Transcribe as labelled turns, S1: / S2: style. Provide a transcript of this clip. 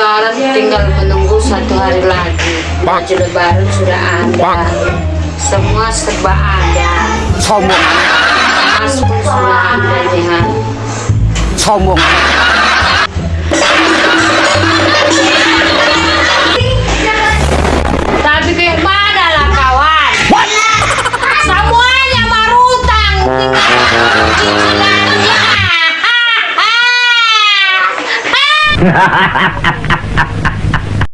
S1: Lebaran tinggal menunggu satu hari lagi. Baju Lebaran sudah ada. Semua serba ada.
S2: sombong
S1: Mas pun sudah ada ya.
S2: sombong
S1: Tapi kayak mana lah kawan? Semuanya marutang. Tinggal Ha ha ha ha ha ha!